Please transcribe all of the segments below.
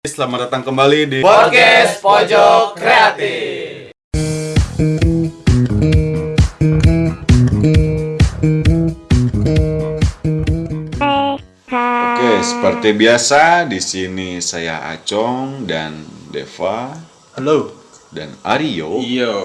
Selamat datang kembali di Podcast Pojok Kreatif. Oke, seperti biasa di sini saya Acong dan Deva Halo. dan Aryo. Yo.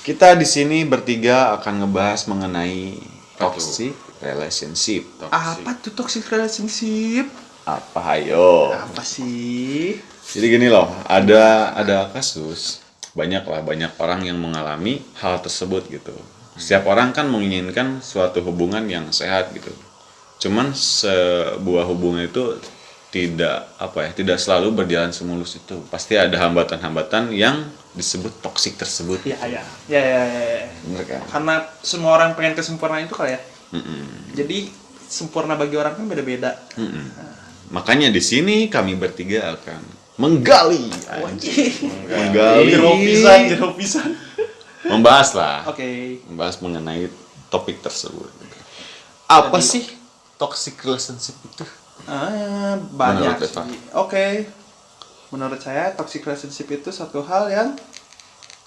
Kita di sini bertiga akan ngebahas mengenai toxic relationship. Apa tuh toxic relationship? Apa ayo? Apa sih? Jadi gini loh, ada ada kasus banyak lah banyak orang yang mengalami hal tersebut gitu. Setiap orang kan menginginkan suatu hubungan yang sehat gitu. Cuman sebuah hubungan itu tidak apa ya, tidak selalu berjalan semulus itu. Pasti ada hambatan-hambatan yang disebut toksik tersebut. Ya ya. Ya ya ya. ya. Bener kan? Karena semua orang pengen kesempurnaan itu kali ya. Mm-mm. Jadi sempurna bagi orang kan beda-beda. Mm-mm. Makanya di sini kami bertiga akan menggali, anjing. menggali, Jero pisan, jero pisan. membahas lah. Oke. membahas mengenai topik tersebut. Apa Jadi- sih toxic relationship itu? Ah, banyak Menurut Eva. sih. Oke. Menurut saya toxic relationship itu satu hal yang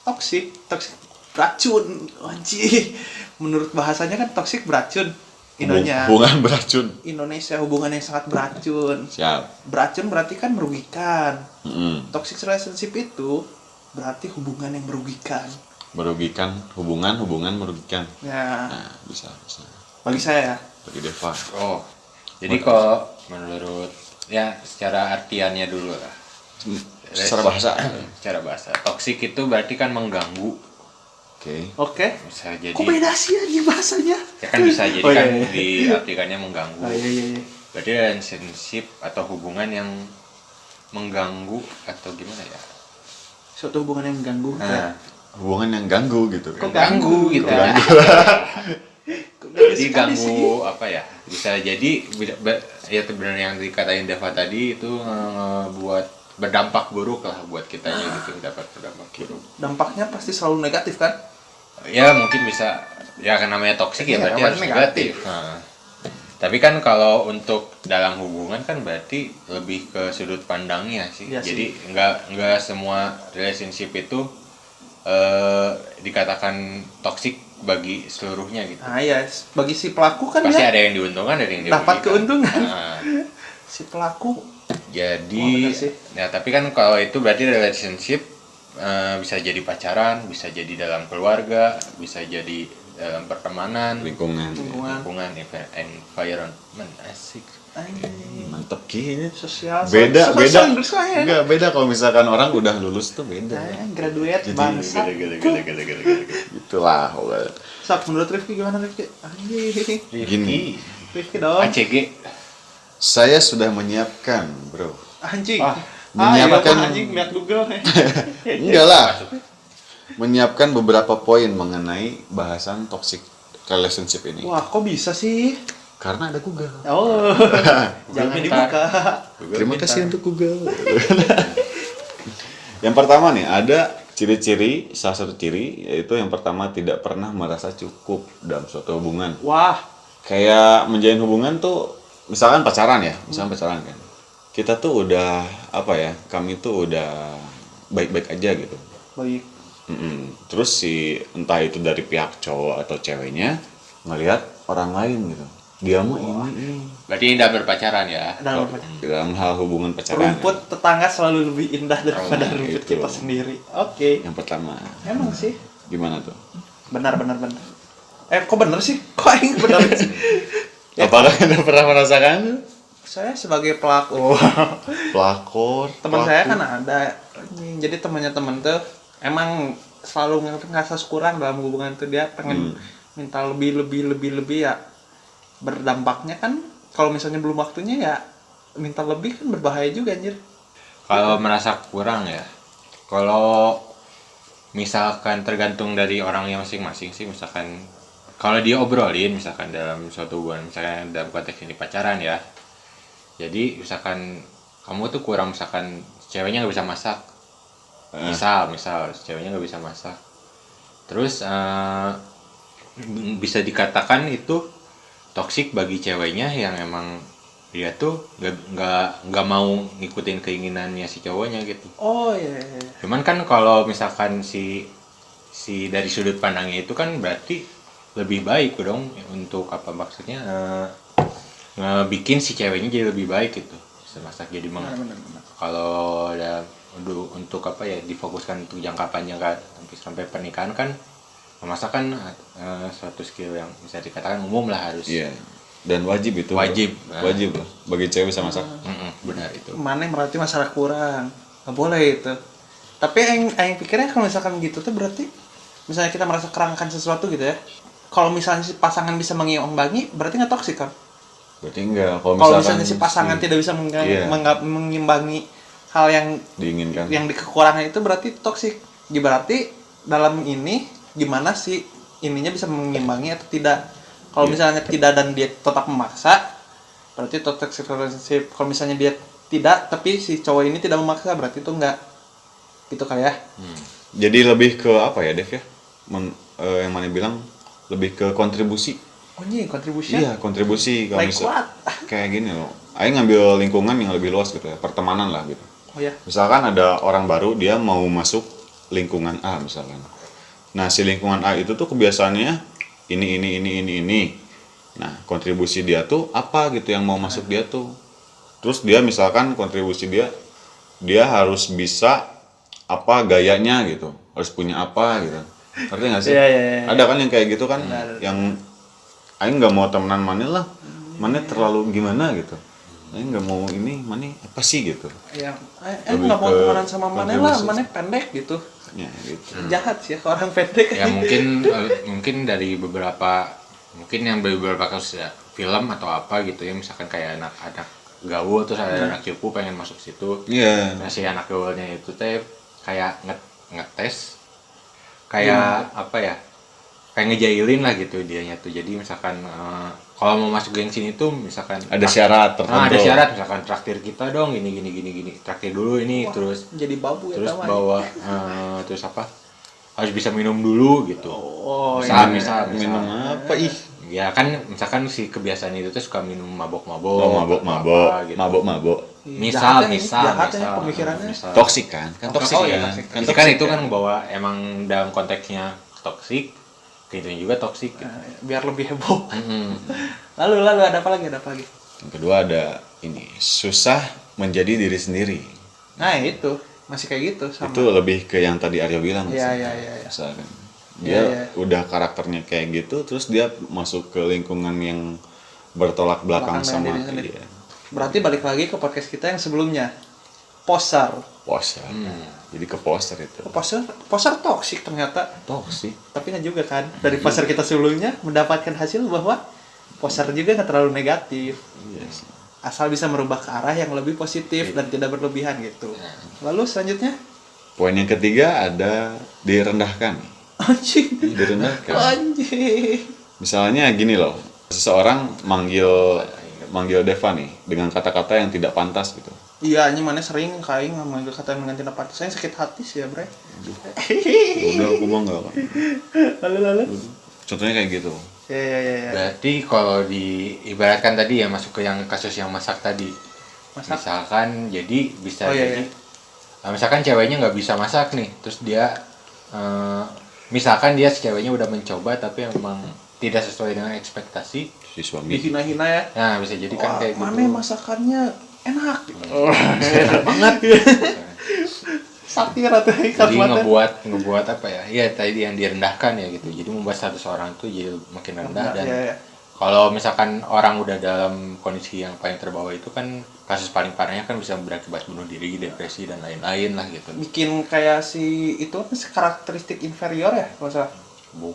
toxic, toxic beracun. Anjing. Menurut bahasanya kan toxic beracun. Inonya. Hubungan beracun. Indonesia hubungan yang sangat beracun. Siap. Beracun berarti kan merugikan. Mm-mm. Toxic relationship itu berarti hubungan yang merugikan. Merugikan hubungan, hubungan merugikan. Ya, Nah, bisa, bisa. bagi saya ya. Bagi Deva. Oh, jadi kok menurut ya secara artiannya dulu lah. Secara bahasa. Secara bahasa. Toxic itu berarti kan mengganggu. Oke. Oke. Bisa jadi Kok beda sih anjing bahasanya? ya kan bisa jadi Oh, iya, kan iya. diartikannya mengganggu. Oh, iya, iya, iya. Berarti relationship atau hubungan yang mengganggu atau gimana ya? Suatu hubungan yang mengganggu. Nah, Hubungan yang ganggu gitu Kok kan. ganggu gitu. Ganggu. Kok beda Jadi sekali sih? ganggu apa ya? Bisa jadi ya benar yang dikatain Deva tadi itu eh, buat berdampak buruk lah buat kitanya gitu dapat berdampak buruk. Dampaknya pasti selalu negatif kan? Ya mungkin bisa ya kan namanya toksik ya Iya, berarti harus negatif. negatif. Nah, tapi kan kalau untuk dalam hubungan kan berarti lebih ke sudut pandangnya sih. Iya Jadi nggak nggak semua relationship itu eh dikatakan toksik bagi seluruhnya gitu. Nah ya, bagi si pelaku kan Pasti ya ada yang diuntungkan, ada yang dirugikan. dapat keuntungan. Nah, Si pelaku jadi Oh, ya tapi kan kalau itu berarti relationship eh, bisa jadi pacaran, bisa jadi dalam keluarga, bisa jadi dalam pertemanan, Lingkungan. lingkungan lingkungan, env- environment, asik. Mantep gini. sosial Beda, sosial beda. bersuara. Enggak, beda kalau misalkan orang udah lulus tuh beda. Eh, graduate Jadi, bangsa. Gede, gede, gede, gede, gede, gede. Itulah. pokoknya. Sak menurut Rifki gimana Rifki? Anjing. Gini. Rifki dong. ACG. Saya sudah menyiapkan, Bro. Anjing. Ah, menyiapkan- iya, anjing lihat Google. Enggak lah. Menyiapkan beberapa poin mengenai bahasan toxic relationship ini. Wah, kok bisa sih? Karena ada Google. Oh. Jangan pintar. dibuka. Terima kasih untuk Google. yang pertama nih, ada ciri-ciri, salah satu ciri yaitu yang pertama tidak pernah merasa cukup dalam suatu hubungan. Wah, Kayak menjalin hubungan tuh misalkan pacaran ya, misalkan pacaran kan. Kita tuh udah apa ya? Kami tuh udah baik-baik aja gitu. baik. Mm-mm. Terus si entah itu dari pihak cowok atau ceweknya ngelihat orang lain gitu. Dia mah ini, ini. Berarti indah berpacaran ya. Dalam dalam hal hubungan pacaran. rumput tetangga selalu lebih indah daripada Oh, rumput itu. kita sendiri. Oke. Yang pertama, Emang sih. gimana tuh? Benar benar benar. Eh, kok bener sih? Kok aing bener sih? Ya, Apakah Anda pernah merasakan? Saya sebagai pelaku Pelakor. teman saya pelaku. kan ada jadi temannya temen tuh emang selalu nge- ngerasa kurang dalam hubungan tuh dia pengen minta lebih lebih lebih lebih ya berdampaknya kan kalau misalnya belum waktunya ya minta lebih kan berbahaya juga anjir Kalau merasa kurang ya. Kalau misalkan tergantung dari orangnya masing-masing sih misalkan kalau dia obrolin misalkan dalam suatu hubungan misalkan dalam konteks ini pacaran ya. Jadi misalkan kamu tuh kurang misalkan ceweknya nggak bisa masak. Eh. Misal, misal ceweknya nggak bisa masak. Terus eh, bisa dikatakan itu toksik bagi ceweknya yang emang dia tuh nggak nggak nggak mau ngikutin keinginannya si cowoknya gitu oh iya, iya, iya. cuman kan kalau misalkan si si dari sudut pandangnya itu kan berarti lebih baik dong untuk apa maksudnya eh, ngebikin si ceweknya jadi lebih baik gitu semasak jadi meng kalau ada untuk, untuk apa ya difokuskan untuk jangka panjang kan sampai sampai pernikahan kan memasak kan eh, suatu skill yang bisa dikatakan umum lah harus Iya. Dan wajib itu. bro. Wajib. Nah. Wajib lah. Bagi cewek bisa masak. Mm-mm, benar itu mana berarti masalah kurang nggak boleh itu tapi yang yang pikirnya kalau misalkan gitu tuh berarti misalnya kita merasa kerangkan sesuatu gitu ya kalau misalnya si pasangan bisa mengimbangi berarti nggak toksik kan Berarti enggak. Kalau misalkan misalnya si pasangan tidak bisa Iya. mengimbangi hal yang diinginkan. yang di kekurangan itu berarti toksik Ya, berarti dalam ini gimana sih ininya bisa mengimbangi atau tidak kalau Iya. misalnya tidak dan dia tetap memaksa berarti toxic relationship kalau misalnya dia tidak tapi si cowok ini tidak memaksa berarti itu enggak gitu kali ya Jadi lebih ke apa ya, Dev ya? Men- eh, yang mana bilang lebih ke kontribusi. Oh ini kontribusi Iya, kontribusi kalau like misal what kayak gini loh. Aing ngambil lingkungan yang lebih luas gitu ya, pertemanan lah gitu. oh ya Misalkan ada orang baru dia mau masuk lingkungan A misalkan. Nah, si lingkungan A itu tuh kebiasaannya ini ini ini ini ini. Nah, kontribusi dia tuh apa gitu yang mau masuk dia tuh. Terus dia misalkan kontribusi dia dia harus bisa apa gayanya gitu. Harus punya apa gitu. Ngerti nggak sih? Iya, iya, iya. Ada kan yang kayak gitu kan yang Aing nggak mau temenan mana lah. Mana terlalu gimana gitu. Aing nggak mau ini, mana apa sih gitu. eh eh, Lebih nggak mau temenan sama mana lah mana pendek gitu Ya, gitu. jahat sih ya ke orang pendek ya mungkin eh, mungkin dari beberapa mungkin yang dari beberapa kasus ya film atau apa gitu ya misalkan kayak anak anak gaul terus ada anak cupu pengen masuk situ Iya. nah si anak gaulnya itu teh kayak nge ngetes kayak apa ya kayak ngejailin lah gitu dianya tuh jadi misalkan eh, kalau mau masuk geng sini tuh misalkan Ada syarat tertentu. Nah, ada syarat misalkan traktir kita dong gini gini gini gini traktir dulu ini terus jadi babu ya terus bawa eh, terus apa harus bisa minum dulu gitu oh misal, iya. misal, misal. minum apa ih? ya kan misalkan si kebiasaan itu tuh suka minum mabok-mabok Oh, mabok atau mabok, apa gitu. mabok mabok. misal Jahat ya, misal jahat ya misal, pemikirannya. misal. Toksik kan? Kan toksik Oh, iya, ya. toksik. Kan Jadi kan toksik itu kan bahwa emang dalam konteksnya toksik itu juga toksik gitu. Nah, biar lebih heboh Mm-mm. lalu lalu ada apa lagi ada apa lagi Yang kedua ada ini susah menjadi diri sendiri. nah itu masih kayak gitu sama Itu lebih ke yang tadi Aryo bilang. Iya, sih. iya, iya, iya. Misalkan Iya, dia iya. udah karakternya kayak gitu, terus dia masuk ke lingkungan yang bertolak belakang Belakang sama diri sendiri. dia. berarti balik lagi ke podcast kita yang sebelumnya poser Poster. Hmm. Jadi ke poster itu. poser poser toksik ternyata Toksik. tapi nggak juga kan dari poser kita sebelumnya mendapatkan hasil bahwa poser juga nggak terlalu negatif Iya sih. asal bisa merubah ke arah yang lebih positif dan tidak berlebihan gitu lalu selanjutnya Poin yang ketiga ada direndahkan. anjing Direndahkan. anjing Misalnya gini loh, seseorang manggil manggil Deva nih dengan kata-kata yang tidak pantas gitu. Iya anjing mana sering kain ngambil kata mengganti apa saya sakit hati sih ya bre Udah aku bangga kan. lalu lalu Contohnya kayak gitu. ya ya ya, ya. Berarti kalau diibaratkan tadi ya masuk ke yang kasus yang masak tadi. Masak? Misalkan jadi bisa Oh, iya, jadi iya. Nah, misalkan ceweknya nggak bisa masak nih, terus dia eh, misalkan dia si ceweknya udah mencoba tapi emang tidak sesuai dengan ekspektasi. Si suami. dihina-hina ya Nah, bisa jadi kan kayak mana gitu. masakannya enak Enak banget. satir atau jadi ngebuat ngebuat apa ya? Iya tadi yang direndahkan ya gitu. Jadi membuat status orang tuh jadi makin rendah dan ya, ya. kalau misalkan orang udah dalam kondisi yang paling terbawa itu kan kasus paling parahnya kan bisa berakibat bunuh diri, depresi dan lain-lain lah gitu. bikin kayak si itu apa karakteristik inferior ya kalau salah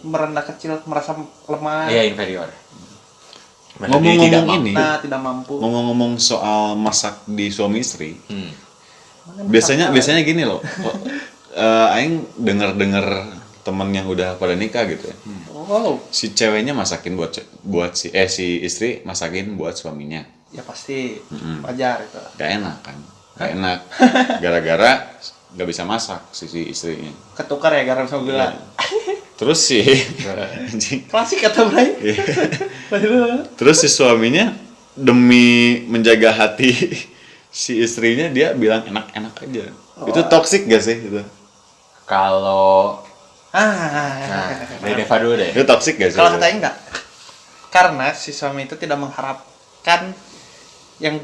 merendah kecil merasa lemah Iya inferior. Ngomong-ngomong ini. nah tidak mampu Ngomong-ngomong soal masak di suami istri, Hmm. Biasanya masak- biasanya gini loh. eh, aing denger-denger temen yang udah pada nikah gitu ya. wow Si ceweknya masakin buat buat si eh si istri masakin buat suaminya. ya pasti wajar itu Gak enak kan? Gak enak. Gara-gara gak bisa masak si, si istrinya. ketukar ya garam sama gula Iya. Terus si anjing. klasik kata Bray Iya. Terus si suaminya demi menjaga hati si istrinya dia bilang enak-enak aja. Itu toxic gak sih itu? Kalau Ah, nah, dari Deva dulu deh. Itu toxic gak sih? kalau katanya enggak. Karena si suami itu tidak mengharapkan yang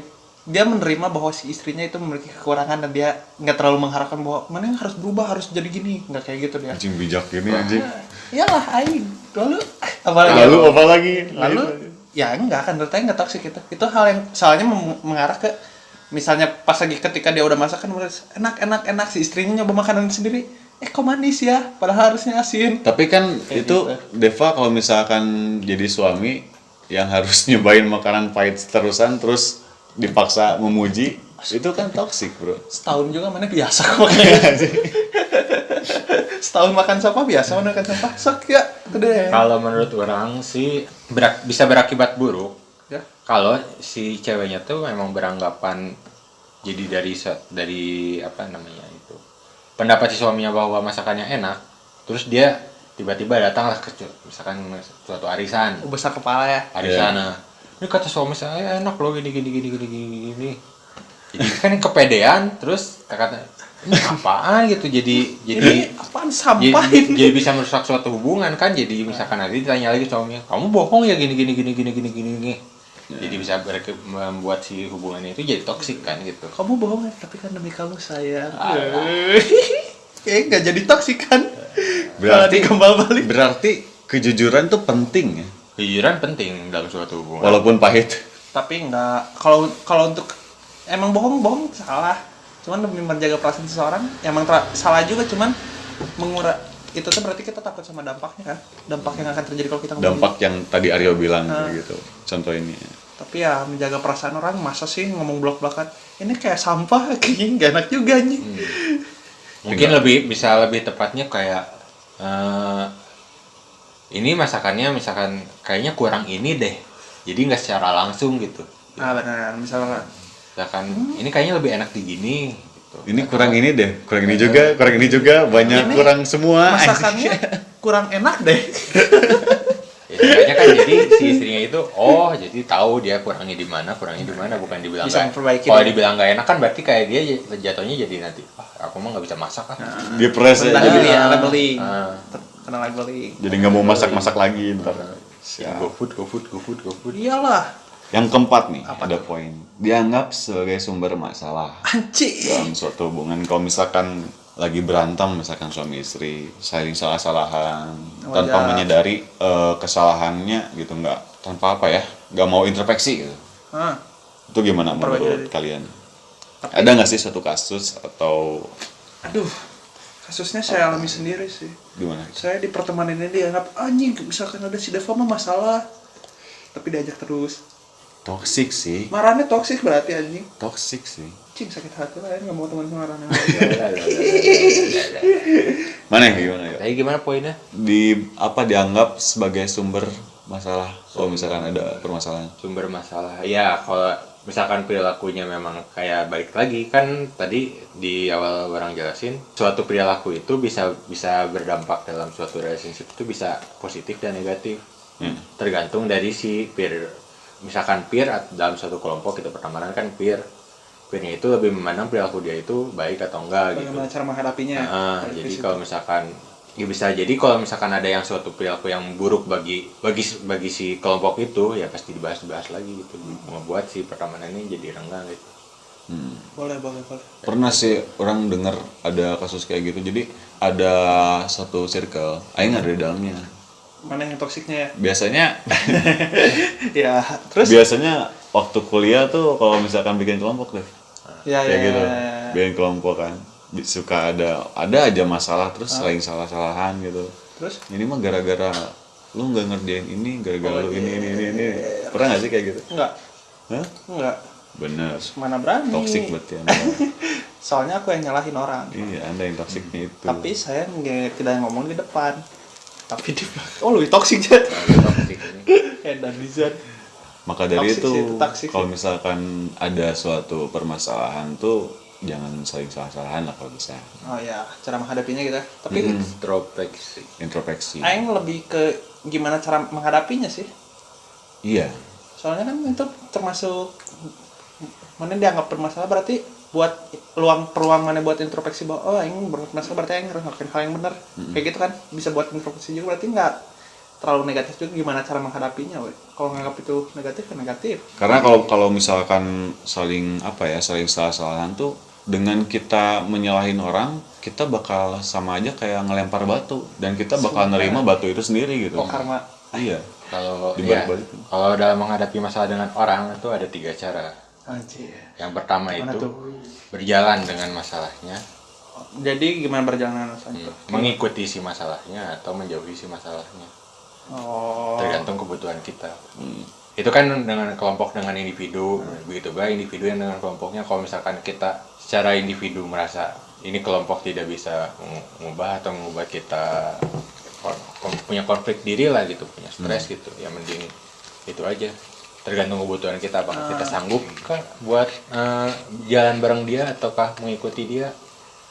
dia menerima bahwa si istrinya itu memiliki kekurangan dan dia nggak terlalu mengharapkan bahwa mana yang harus berubah harus jadi gini nggak kayak gitu dia anjing bijak gini anjing. Iyalah aing. Lalu apalagi? Lalu apa lagi? lalu ya enggak kan menurut saya enggak toksik itu. Itu hal yang soalnya mengarah ke misalnya pas lagi ketika dia udah masak kan enak enak enak. Si istrinya nyoba makanan sendiri. Eh kok manis ya? Padahal harusnya asin. Tapi kan Kayak itu gitu. Deva kalau misalkan jadi suami yang harus nyobain makanan pahit terusan terus dipaksa memuji itu kan toxic bro. setahun juga mana biasa kok makan setahun makan sampah biasa mana makan sampah? Sok ya itu deh Kalau menurut orang sih berak- bisa berakibat buruk. Ya. Kalau si ceweknya tuh memang beranggapan jadi dari dari apa namanya itu pendapat si suaminya bahwa masakannya enak terus dia tiba-tiba datanglah ke misalkan suatu arisan. Oh, besar kepala ya? Arisan nah, ini kata suami saya enak loh gini gini gini gini gini gini jadi kan kepedean terus kata ini apaan? gitu jadi jadi ini apaan jadi, sampah ini? jadi bisa merusak suatu hubungan kan jadi misalkan nanti ditanya lagi suaminya kamu bohong ya gini gini gini gini gini gini gini. Jadi bisa berke- membuat si hubungannya itu jadi toksik kan gitu. Kamu bohong ya tapi kan demi kamu sayang. Alah. eh nggak jadi toksik kan? Berarti dikembal balik. berarti kejujuran tuh penting ya. kejujuran penting dalam suatu hubungan. Walaupun pahit. tapi nggak kalau kalau untuk emang bohong bohong salah. Cuman demi menjaga perasaan seseorang emang salah juga cuman mengurang itu tuh berarti kita takut sama dampaknya kan? Dampak yang akan terjadi kalau kita ngomong. Dampak yang tadi Aryo bilang Ah. gitu. Contoh ini. tapi ya menjaga perasaan orang masa sih ngomong blok-blokan ini kayak sampah kayaknya nggak enak juga nih mungkin lebih bisa lebih tepatnya kayak eh, ini masakannya misalkan kayaknya kurang ini deh. Jadi nggak secara langsung gitu. Ah benar. Misalnya misalkan ini kayaknya lebih enak di gini gitu. Ini kurang ini deh, kurang ini juga, kurang ini juga, banyak Ini kurang semua. masakannya kurang enak deh Ya, seenggaknya kan jadi si istrinya itu oh jadi tahu dia kurangnya di mana kurangnya di mana bukan dibilang Bisa memperbaiki kalau dibilang nggak enak kan berarti kayak dia jatuhnya jadi nanti ah aku mah nggak bisa masak ah Dia press Tentang aja. itu ya labeling Ah. kena labeling Jadi nggak mau masak-masak lagi ntar. ya. go food go food go food go food iyalah Yang keempat nih, Apa ada poin. Dianggap sebagai sumber masalah anci dalam suatu hubungan. Kalau misalkan lagi berantem, misalkan suami istri, saling salah-salahan, tanpa Wajar. menyadari eh, kesalahannya gitu, nggak tanpa apa ya, nggak mau introspeksi gitu. Hah. Itu gimana Memperbaiki menurut diri. kalian? Ada nggak sih suatu kasus atau aduh kasusnya saya alami sendiri sih gimana? saya di pertemanan ini dianggap anjing misalkan ada si Deva mah masalah tapi diajak terus Toxic sih, marahnya toksik berarti anjing toxic sih. cing sakit hati lah ya nggak mau teman marahnya Mana ya, gimana ya? Tapi gimana poinnya? Di apa dianggap sebagai sumber masalah kalau misalkan ada permasalahan? Sumber masalah. Ya, kalau misalkan perilakunya memang kayak balik lagi kan tadi di awal orang jelasin suatu perilaku itu bisa bisa berdampak dalam suatu relationship itu bisa positif dan negatif. Hmm. Tergantung dari si peer. Misalkan peer dalam suatu kelompok itu pertemanan kan peer. Peernya itu lebih memandang perilaku dia itu baik atau enggak gitu. bagaimana cara menghadapinya Dari jadi kalau misalkan ya bisa jadi kalau misalkan ada yang suatu perilaku yang buruk bagi bagi bagi si kelompok itu ya pasti dibahas-bahas lagi gitu membuat si pertemanan ini jadi renggang gitu. Hmm. boleh boleh boleh Pernah sih orang dengar ada kasus kayak gitu. Jadi ada satu circle, aing ada di dalamnya. Mana yang toksiknya ya Biasanya ya terus biasanya waktu kuliah tuh kalau misalkan bikin kelompok deh. ya ya kayak gitu. ya. Bikin kelompok kan. Suka ada ada aja masalah terus saling salah-salahan gitu. terus Ini mah gara-gara lu nggak ngerjain ini, gara-gara Oh, lu ini iya. ini ini ini. Pernah gak sih kayak gitu? enggak Hah? enggak Bener. mana berani Toxic berarti anda. soalnya aku yang nyalahin orang iya, anda yang toksiknya itu. tapi saya nggak tidak ngomong di depan tapi di belakang oh lebih toxic ini. Edan Dizan Maka dari Toxic itu, sih, itu toxic kalau misalkan ada suatu permasalahan tuh jangan saling salah-salahan lah kalau bisa. oh ya cara menghadapinya gitu tapi Introspeksi. Introspeksi. Aing lebih ke gimana cara menghadapinya sih Iya. soalnya kan itu termasuk mana dianggap bermasalah berarti buat luang peluang mana buat introspeksi bahwa oh ini bermasalah berarti yang harus ngelakuin hal yang benar kayak gitu kan bisa buat introspeksi juga berarti nggak terlalu negatif juga gimana cara menghadapinya we. kalau nganggap itu negatif kan negatif Karena kalau kalau misalkan saling apa ya, saling salah-salahan tuh dengan kita menyalahin orang, kita bakal sama aja kayak ngelempar batu dan kita bakal nerima batu itu sendiri gitu. oh karma Iya. Kalau ya, kalau dalam menghadapi masalah dengan orang itu ada tiga cara. Anjir. Yang pertama Gimana itu tuh? berjalan dengan masalahnya, jadi gimana berjalan rasanya tuh mengikuti si masalahnya atau menjauhi si masalahnya, oh. Tergantung kebutuhan kita. Itu kan dengan kelompok dengan individu, begitu baik individu yang dengan kelompoknya. Kalau misalkan kita secara individu merasa ini kelompok tidak bisa mengubah atau mengubah kita kon- punya konflik diri lah gitu, punya stres gitu, ya mending itu aja. Tergantung kebutuhan kita apakah kita sanggup kah buat eh, jalan bareng dia ataukah mengikuti dia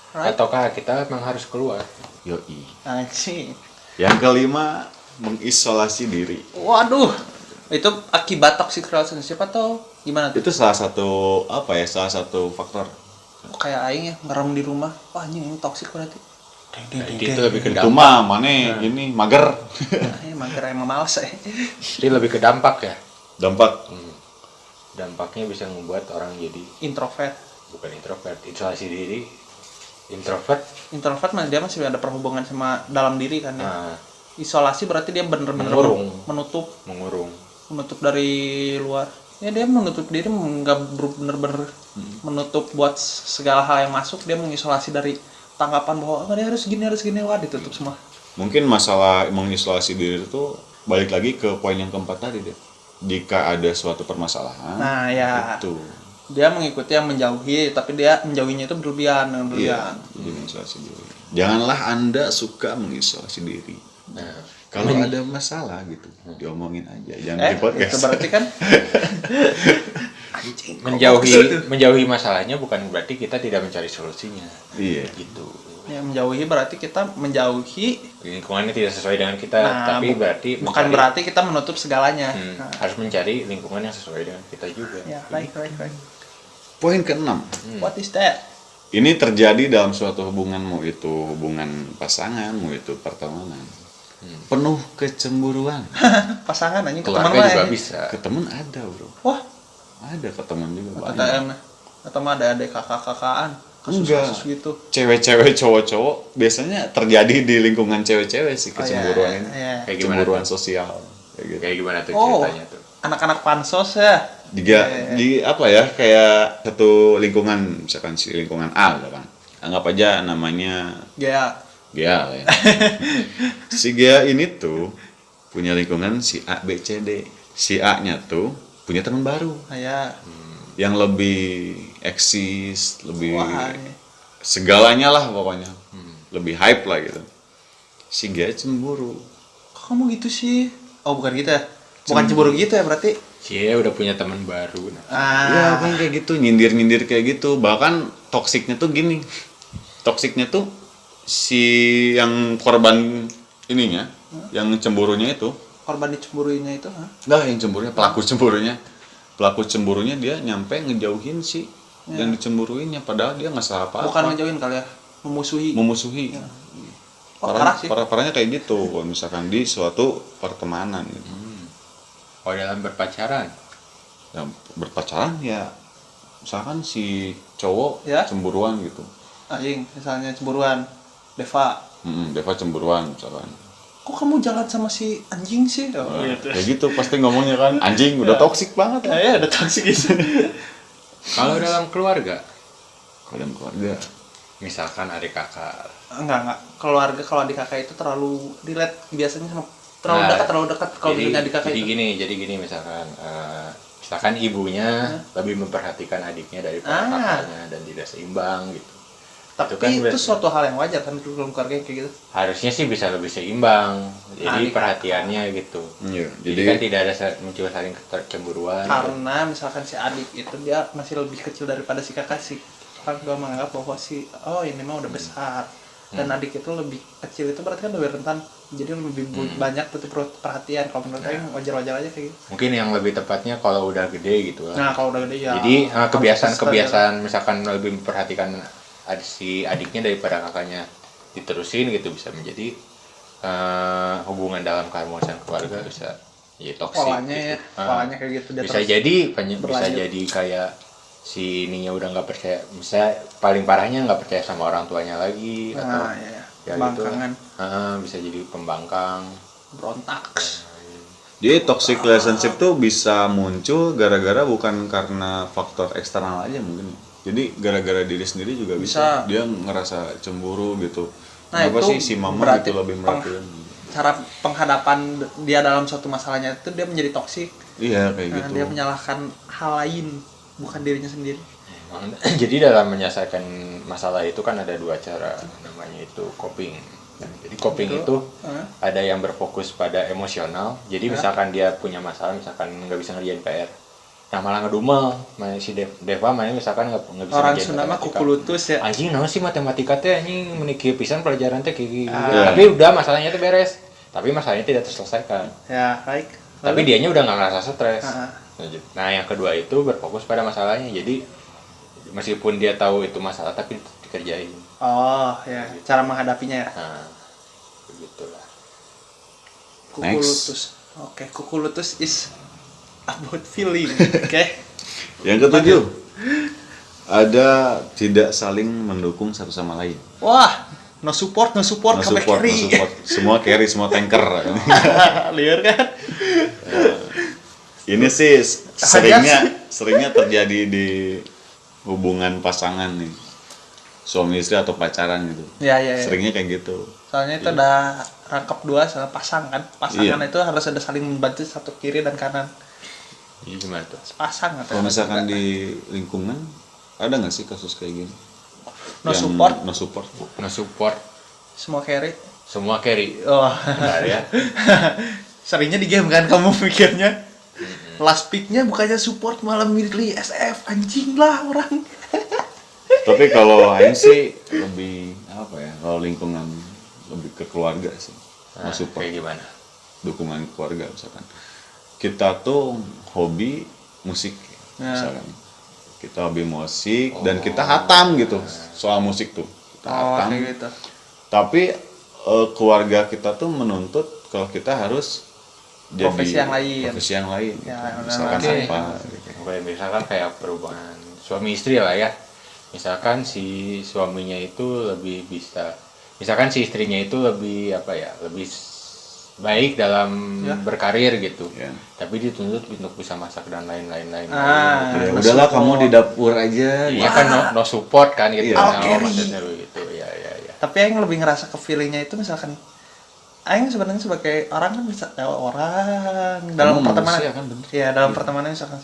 Right. ataukah kita memang harus keluar. Yoi. anjir Yang kelima, mengisolasi diri. waduh itu akibat toxic relationship atau gimana tuh Itu salah satu apa ya? Salah satu faktor. kayak aing ya ngerem di rumah wah anjing ini toxic berarti deng deng deng Jadi itu lebih ke Itu dampak. mah mana gini mager. Nah, emang kira emang males ya Jadi lebih ke dampak ya. Dampak. Hmm. Dampaknya bisa membuat orang jadi introvert. Bukan introvert, isolasi diri. Introvert, introvert mah dia masih ada perhubungan sama dalam diri kan ya? Nah, isolasi berarti dia bener-bener Mengurung. menutup. Mengurung. menutup dari luar. Ya dia menutup diri nggak bener-bener menutup buat segala hal yang masuk. Dia mengisolasi dari tanggapan bahwa "Oh, dia harus gini harus gini. Wah ditutup semua. Mungkin masalah mengisolasi diri itu balik lagi ke poin yang keempat tadi deh. Jika ada suatu permasalahan, nah ya itu dia mengikuti yang menjauhi tapi dia menjauhinya itu berlebihan iya, berlebihan jadi mengisolasi diri. Janganlah anda suka mengisolasi diri. Nah, Kalau ada masalah gitu, diomongin aja, jangan eh di podcast. itu berarti kan menjauhi menjauhi masalahnya bukan berarti kita tidak mencari solusinya. Iya. Gitu. Ya menjauhi berarti kita menjauhi. Lingkungannya tidak sesuai dengan kita, Nah, tapi berarti bukan mencari- berarti kita menutup segalanya. Hmm, Nah, harus mencari lingkungan yang sesuai dengan kita juga. ya right right right Poin keenam, what is that? Ini terjadi dalam suatu hubungan mau itu hubungan pasangan, mau itu pertemanan, penuh kecemburuan. pasangan anjing ke teman juga ya. bisa. Ke ada bro, wah. Ada ke temen juga banyak. ATM atau mah ada adik Enggak. kasus-kasus gitu Cewek-cewek, cowok-cowok biasanya terjadi di lingkungan cewek-cewek sih Oh, kecemburuan iya, ini. iya. Kayak gimana Kecemburuan tuh? sosial. Kayak gitu. Kayak gimana tuh Oh. ceritanya tuh? anak-anak pansos ya Juga Iya. di apa ya kayak satu lingkungan misalkan si lingkungan A gitu kan. Anggap aja namanya ya Gea lah ya. si Gea ini tuh punya lingkungan si A B C D. Si A-nya tuh punya teman baru ya yang lebih eksis, lebih wah ini. segalanya lah pokoknya. Lebih hype lah gitu. Si Gea cemburu. kok kamu gitu sih oh bukan gitu ya bukan cemburu gitu ya berarti Cie udah punya teman baru. Nah. Ya ah kan kayak gitu, nyindir-nyindir kayak gitu. Bahkan toksiknya tuh gini. Toksiknya tuh si yang korban ininya, yang cemburunya itu, korban dicemburuinya itu ha? Nah, yang cemburunya, pelaku cemburunya. Pelaku cemburunya dia nyampe ngejauhin si yang dicemburuinnya padahal dia nggak salah apa-apa. bukan ngejauhin kali ya memusuhi memusuhi. Oh, Parah, parah sih. parah- parahnya kayak gitu kalau misalkan di suatu pertemanan gitu. Oh dalam berpacaran. Ya, berpacaran ya misalkan si cowok Ya. cemburuan gitu. anjing misalnya cemburuan Deva Mm, Deva cemburuan misalkan. kok kamu jalan sama si anjing sih oh, Nah, gitu. Kayak gitu pasti ngomongnya kan anjing udah toksik banget ya, ya ada toxic gitu Kalau dalam keluarga, Kalian keluarga. misalkan adik kakak, enggak enggak keluarga kalau adik kakak itu terlalu relate biasanya sama terlalu Nah, dekat terlalu dekat kalau jadi, adik kakak jadi itu gini, jadi gini misalkan, eh, misalkan ibunya lebih memperhatikan adiknya daripada Ah. kakaknya dan tidak seimbang gitu. Tapi itu kan itu, berarti- suatu hal yang wajar kan dalam keluarga yang kayak gitu. Harusnya sih bisa lebih seimbang, jadi Adik- perhatiannya gitu. Iya, Jadi, jadi kan tidak ada muncul saling kecemburuan. karena misalkan si adik itu dia masih lebih kecil daripada si kakak sih orang tua menganggap bahwa si oh ini mah udah besar. Dan adik itu lebih kecil itu berarti kan lebih rentan. Jadi lebih bu- banyak butuh per- perhatian. Kalau menurut saya wajar-wajar aja kayak gitu. Mungkin yang lebih tepatnya kalau udah gede gitu lah. Nah kalau udah gede ya. Jadi eh, kebiasaan-kebiasaan misalkan lebih memperhatikan ad- si adiknya daripada kakaknya diterusin gitu bisa menjadi eh, hubungan dalam keharmonisan keluarga bisa jadi toksik polanya ya gitu. Ah. polanya kayak gitu dia bisa jadi banyak- bisa berlanjut. jadi kayak si ininya udah nggak percaya bisa paling parahnya nggak percaya sama orang tuanya lagi atau nah ya, ya. ya gitu. Ah, bisa jadi pembangkang berontak Jadi toxic relationship tuh bisa muncul gara-gara bukan karena faktor eksternal aja mungkin. Jadi gara-gara diri sendiri juga bisa. Bisa. Dia ngerasa cemburu gitu. Nah, Kenapa itu sih si mama berarti gitu lebih peng- merhatiin? cara penghadapan dia dalam suatu masalahnya itu dia menjadi toksik Iya kayak Nah, gitu. dia menyalahkan hal lain bukan dirinya sendiri jadi dalam menyelesaikan masalah itu kan ada dua cara namanya itu coping Nah, jadi coping Itu, itu eh. ada yang berfokus pada emosional jadi misalkan dia punya masalah misalkan nggak bisa ngerjain PR nah malah ngedumel. Main si Dev, Deva main misalkan nggak nggak bisa orang Sunda mah matematika. kuku lutus ya. Anjing naon sih matematika teh anjing? Menikir pisan pelajaran teh kayak gini Ah. tapi udah masalahnya tuh beres. Tapi masalahnya tidak terselesaikan. Ya baik. Tapi dianya udah nggak ngerasa stres. Ah. nah yang kedua itu berfokus pada masalahnya. Jadi meskipun dia tahu itu masalah tapi dikerjain. Oh ya. Cara menghadapinya ya? Nah begitulah. Kuku Next. lutus oke kuku lutus is about feeling oke Yang ketujuh, ada tidak saling mendukung satu sama lain. wah no support no support No support, no carry support. Semua carry, semua tanker. liar kan Ini sih seringnya seringnya terjadi di hubungan pasangan nih. Suami istri atau pacaran gitu. ya ya, ya. Seringnya kayak gitu. soalnya itu ada rangkap dua sama pasang kan pasangan Iya. itu harus ada saling membantu satu kiri dan kanan ini gimana tuh? Pasang atau Kalau misalkan di lingkungan ada nggak sih kasus kayak gini? no Yang support? No support. no support. Semua carry? Semua carry. Oh. Bentar ya. Seringnya di game kan kamu mikirnya. Last picknya bukannya support malah milih SF anjing lah orang. Tapi kalau Aing sih lebih apa ya? Kalau lingkungan lebih ke keluarga sih. No nah, support. kayak gimana? Dukungan keluarga misalkan. Kita tuh hobi musik Ya. misalkan kita hobi musik dan kita hatam gitu soal musik tuh kita oh hatam gitu tapi eh, keluarga kita tuh menuntut kalau kita harus jadi Profesi yang lain. profesi yang lain gitu. Ya, benar. misalkan Oke. apa gitu. Kayak misalkan kayak perubahan suami istri lah ya misalkan si suaminya itu lebih bisa misalkan si istrinya itu lebih apa ya lebih baik dalam Ya. berkarir gitu Ya. tapi dituntut untuk bisa masak dan lain-lain lain Ah. Ya, no udahlah support. kamu di dapur aja Iya gitu. kan no, no support kan gitu Iya. Nah, carry. maksudnya begitu ya ya ya tapi yang lebih ngerasa ke feelingnya itu misalkan Aing sebenarnya sebagai orang kan bisa ya, orang dalam Kamu pertemanan manusia kan, bener. ya dalam pertemanan misalkan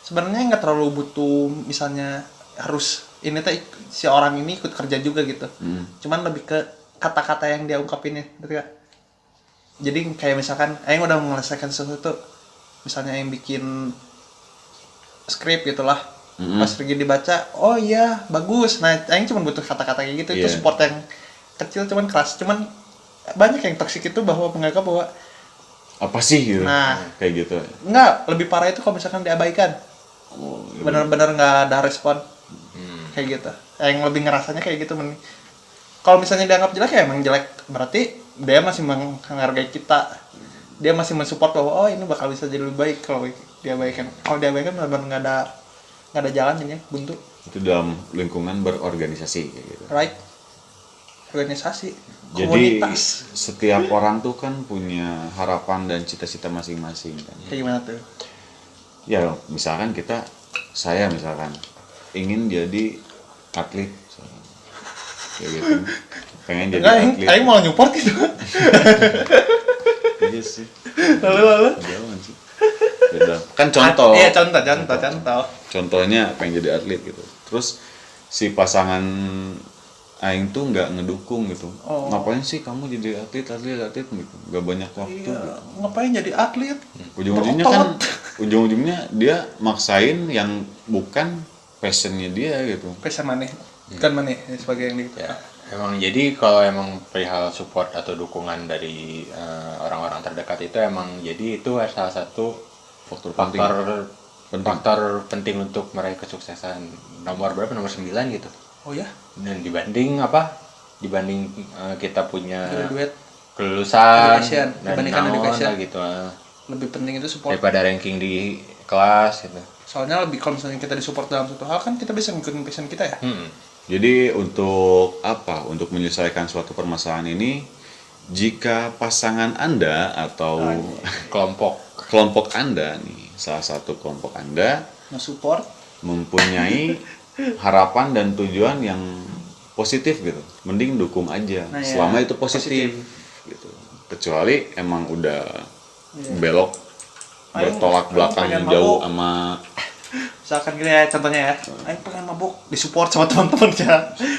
sebenarnya nggak terlalu butuh misalnya harus ini teh si orang ini ikut kerja juga gitu Hmm. cuman lebih ke kata-kata yang dia ungkapinnya ngerti gak? Jadi kayak misalkan Aing udah menyelesaikan sesuatu misalnya yang bikin skrip gitulah. Mm-mm. pas pergi dibaca oh iya bagus. Nah Aing cuma butuh kata-kata kayak gitu. Itu Iya. support yang kecil cuman keras. Cuman banyak yang toksik itu bahwa menganggap bahwa apa sih gitu? Nah. kayak gitu. Enggak lebih parah itu kalau misalkan diabaikan. Oh, iya. bener-bener nggak ada respon. Hmm. kayak gitu. Yang lebih ngerasanya kayak gitu men. Kalau misalnya dianggap jelek ya emang jelek. Berarti dia masih menghargai kita. Dia masih mensupport bahwa oh ini bakal bisa jadi lebih baik kalau diabaikan kalau diabaikan benar-benar nggak ada nggak ada jalan jadinya buntu. Itu dalam lingkungan berorganisasi kayak gitu. Right. Organisasi. Jadi komunitas. setiap orang tuh kan punya harapan dan cita-cita masing-masing kan. kayak gimana tuh? Ya misalkan kita, saya misalkan ingin jadi atlet, kayak gitu. Pengen jadi Enggak, Aing, atlet. Aing mau nyupport gitu Iya sih. lalu lalu Jauhan sih. Beda. Kan contoh. iya contoh contoh contoh Contohnya pengen jadi atlet gitu. Terus si pasangan Aing tuh nggak ngedukung gitu. Oh. Ngapain sih kamu jadi atlet, atlet, atlet gitu. Gak banyak waktu. iya gitu. ngapain jadi atlet ujung-ujungnya kan ujung-ujungnya dia maksain yang bukan passionnya dia gitu passion mana kan mana nih sebagai yang gitu ya emang jadi kalau emang perihal support atau dukungan dari eh, orang-orang terdekat itu emang jadi itu salah satu Faktor penting. faktor Penting. faktor penting untuk meraih kesuksesan nomor berapa nomor 9 gitu oh ya dan dibanding apa dibanding eh, kita punya graduate kelulusan Education, dan dibandingkan naon education. gitu eh. lebih penting itu support daripada ranking di kelas gitu soalnya lebih kalau misalnya kita disupport dalam suatu hal kan kita bisa ngikutin passion kita ya Hmm. Jadi untuk apa? Untuk menyelesaikan suatu permasalahan ini, jika pasangan Anda atau kelompok kelompok Anda nih, salah satu kelompok Anda nge-support mempunyai harapan dan tujuan yang positif gitu, mending dukung aja. Nah, ya, Selama itu positif, gitu. Kecuali emang udah Iya. belok bertolak belakang pengen jauh sama misalkan gini ya contohnya ya ayo pengen mabuk disupport sama teman-teman ya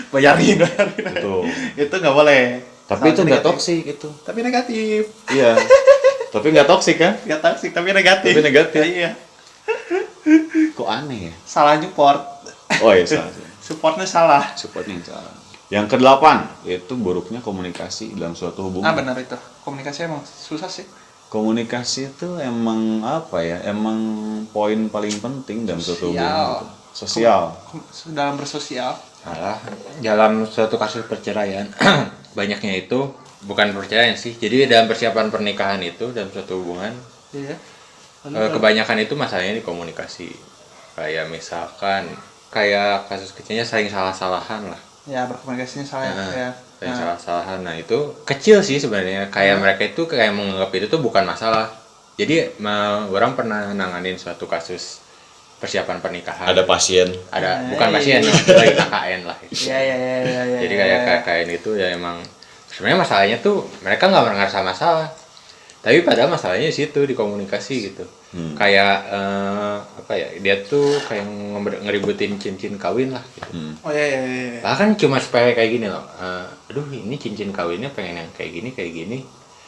bayarin bayarin itu. itu nggak boleh Tapi itu Sangat nggak toksik itu. tapi negatif Iya. Tapi nggak toksik kan? nggak toksik tapi negatif Tapi negatif. Ya, iya Kok aneh ya? salah support Oh iya salah. supportnya salah Supportnya salah. Yang kedelapan yaitu buruknya komunikasi dalam suatu ah hubungan. benar itu komunikasi emang susah sih Komunikasi itu emang apa ya? Emang poin paling penting dalam suatu Sosial. hubungan. gitu. Sosial. Kom- dalam bersosial Salah. Dalam suatu kasus perceraian, banyaknya itu bukan perceraian sih. Jadi dalam persiapan pernikahan itu dalam suatu hubungan, iya eh, kebanyakan itu masalahnya di komunikasi. Kayak misalkan kayak kasus kecilnya saling salah-salahan lah. ya berkomunikasinya salah Nah, ya saling Nah, salah-salahan. Nah, itu kecil sih sebenarnya. Kayak mereka itu kayak menganggap itu tuh bukan masalah. Jadi orang pernah nanganin suatu kasus persiapan pernikahan. Ada pasien. ada Nah, bukan iya. pasien lagi KKN lah itu. iya iya iya iya iya jadi iya, kayak iya. KKN itu ya emang sebenarnya masalahnya tuh mereka nggak merasa masalah tapi padahal masalahnya di situ di komunikasi gitu Hmm. kayak eh, apa ya dia tuh kayak ngeributin cincin kawin lah gitu Hmm. oh iya iya iya iya. bahkan cuma supaya kayak gini loh eh, aduh ini cincin kawinnya pengen yang kayak gini kayak gini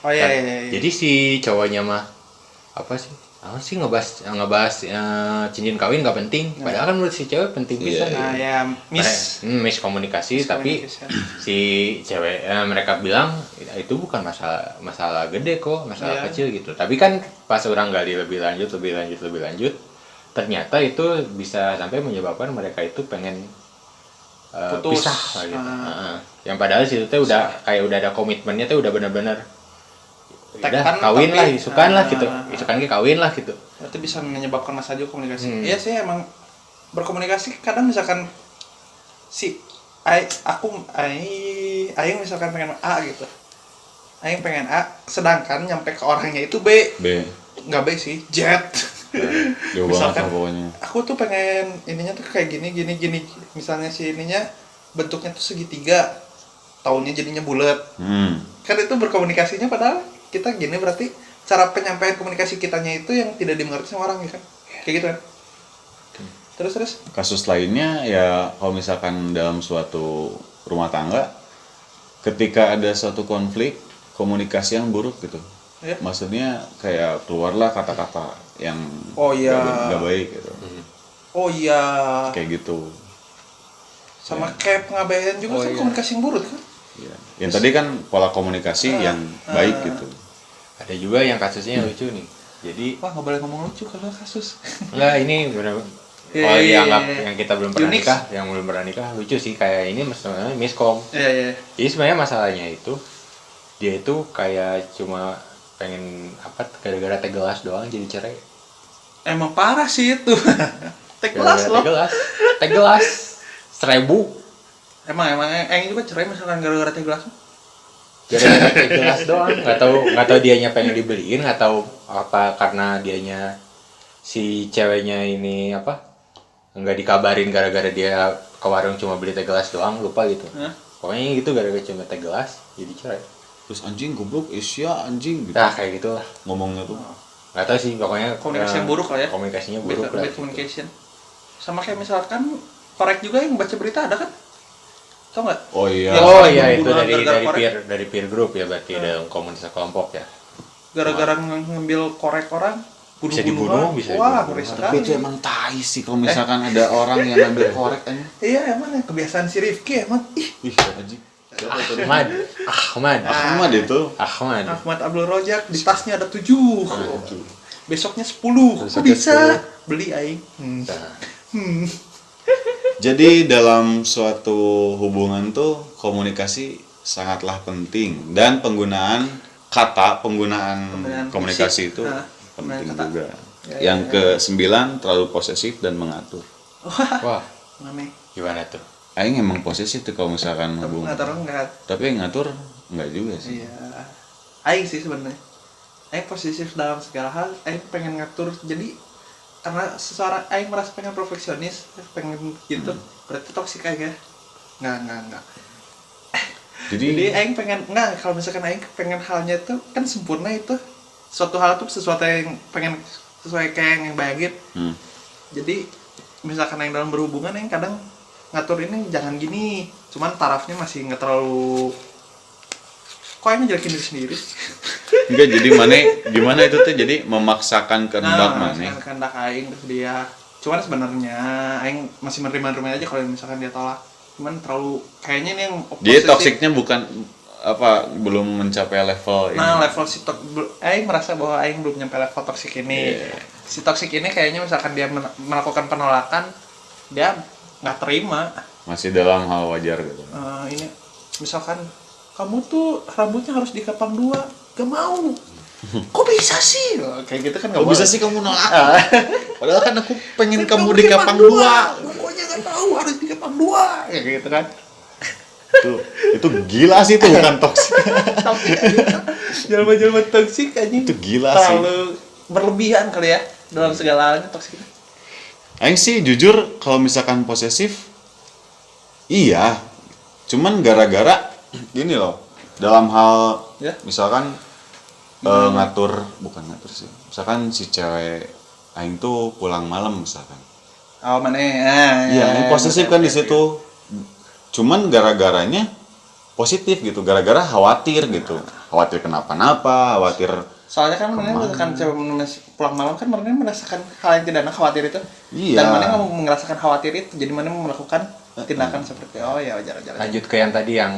oh iya Kan- iya iya jadi si cowoknya mah apa sih apa sih ngebahas ngebahas eh, cincin kawin nggak penting padahal kan menurut si cewek penting Iya, bisa nah ya miss Hmm, miskomunikasi tapi Miskomunikasi. si cewek eh, mereka bilang "Ya, itu bukan masalah masalah gede kok masalah Iya. kecil gitu tapi kan pas orang gali lebih lanjut lebih lanjut lebih lanjut ternyata itu bisa sampai menyebabkan mereka itu pengen eh, Putus. pisah lah gitu. Ah. Heeh. yang padahal situ teh udah kayak udah ada komitmennya tuh udah benar-benar udah Tekan, kawin tapi- lah isukan lah Ah. gitu isukan ke kawin lah gitu itu bisa menyebabkan masalah juga komunikasi Hmm. iya sih emang berkomunikasi kadang misalkan si ai aku ai aing misalkan pengen A gitu aing pengen A sedangkan nyampe ke orangnya itu B B. nggak B sih Z Jauh banget Misalkan- pokoknya. aku tuh pengen ininya tuh kayak gini gini gini misalnya si ininya bentuknya tuh segitiga tahunnya jadinya bulat Hmm. kan itu berkomunikasinya padahal kita gini berarti cara penyampaian komunikasi kitanya itu yang tidak dimengerti sama orang ya kan kayak gitu kan terus terus Kasus lainnya ya kalau misalkan dalam suatu rumah tangga ketika ada suatu konflik komunikasi yang buruk gitu. Ya. Maksudnya kayak keluarlah kata-kata yang Oh, iya. nggak- baik gitu. oh iya Kayak gitu. sama kayak pengabaian juga Oh, kan iya. komunikasi yang buruk kan Iya. Yang tadi kan pola komunikasi Ah, yang baik ah. gitu. Ada juga yang kasusnya yang lucu nih. Jadi wah nggak boleh ngomong lucu kalau kasus. Enggak, ini benar Iya, kalau iya, dianggap iya, iya. yang kita belum pernah nikah, yang belum pernah nikah lucu sih. Kayak ini maksudnya miskom. iya iya. Jadi sebenarnya masalahnya itu dia itu kayak cuma pengen apa gara-gara teh gelas doang jadi cerai. emang parah sih itu. Teh gelas Gara-gara loh. Teh gelas, teh gelas. Seribu. Emang emang Aing juga cerai misalkan gara-gara teh gelas gara-gara teh gelas doang. Nggak tahu nggak tahu dianya pengen dibeliin, nggak tahu apa karena dianya si ceweknya ini apa nggak dikabarin gara-gara dia ke warung cuma beli teh gelas doang lupa gitu. Hah? Pokoknya gitu gara-gara cuma teh gelas jadi cerai. Terus anjing goblok Asia anjing gitu. Nah kayak gitulah. Ngomongnya tuh. Nggak tahu sih pokoknya Komunikasi yang buruk lah ya. Komunikasinya bad, buruk lah. bad communication sama kayak misalkan korek juga yang baca berita ada kan tau nggak? Oh iya. Ya, Oh iya itu dari gara-gara dari korek. peer dari peer group ya berarti dalam komunitas kelompok ya. gara-gara ng- ngambil korek orang Bisa dibunuh, bisa wah dibunuh. tapi itu emang tai sih kalau misalkan ada orang yang ngambil korek aja iya emang ya, kebiasaan si Rifki emang. Ih. Ih anjing Ahmad Ahmad. Ahmad itu. Ahmad. Ahmad Abdul Rojak di tasnya ada tujuh. Besoknya sepuluh. Kok Besoknya bisa? 10. beli aing. Hmm. Nah, Hmm. Jadi dalam suatu hubungan tuh komunikasi sangatlah penting dan penggunaan kata, penggunaan, Penggunaan komunikasi fisik. itu Nah, penting kata. juga. Ya, Yang ya, ke sembilan terlalu posesif dan mengatur. wah Mame. gimana tuh Aing emang posesif tuh kalau misalkan Tapi hubungan. nggak taruh nggak Tapi ngatur enggak juga sih. iya aing sih sebenarnya aing positif dalam segala hal aing pengen ngatur jadi karena seseorang aing merasa pengen perfeksionis pengen gitu berarti toksik aja. Nggak nggak nggak. Jadi, jadi aing pengen nggak kalau misalkan aing pengen halnya itu kan sempurna itu. Suatu hal tuh sesuatu yang pengen sesuai kayak yang yang bayangin. Hmm, jadi misalkan yang dalam berhubungan yang kadang ngatur ini jangan gini. Cuman tarafnya masih nggak terlalu kok yang ngejelekin diri sendiri enggak jadi mana gimana itu tuh jadi memaksakan kehendak nah, mana. misalkan kehendak aing terus dia cuman sebenarnya aing masih menerima-nerima aja kalau misalkan dia tolak cuman terlalu kayaknya ini yang posesif. toksiknya bukan apa belum mencapai level nah ini. level si tok aing merasa bahwa aing belum nyampe level toksik ini Iya. si toksik ini kayaknya misalkan dia men- melakukan penolakan dia nggak terima Masih dalam hal wajar gitu. Eh, ini misalkan kamu tuh rambutnya harus dikepang dua gak mau kok bisa sih Oh, kayak gitu kan nggak Kok bisa sih kamu nolak? Ah. Padahal kan aku pengen kamu dikepang dua. pokoknya nggak tahu harus dikepang dua kayak gitu kan Itu itu gila sih itu bukan toksik. tapi jelma-jelma toksik aja Itu gila sih. terlalu berlebihan kali ya dalam segala halnya toksik Aing sih jujur kalau misalkan posesif iya. Cuman gara-gara gini loh. Dalam hal Ya. misalkan eh, ngatur bukan ngatur sih. Misalkan si cewek aing tuh pulang malam misalkan. oh mana ah, Iya, ya, ini posesif oke, kan di situ. Cuman gara-garanya positif gitu, gara-gara khawatir gitu. Khawatir kenapa-napa, khawatir soalnya kan mana kan cewek pulang malam kan mana merasakan hal yang tidak enak khawatir itu Iya. dan mana mau merasakan khawatir itu jadi mana melakukan tindakan seperti oh ya wajar wajar lanjut ke yang tadi yang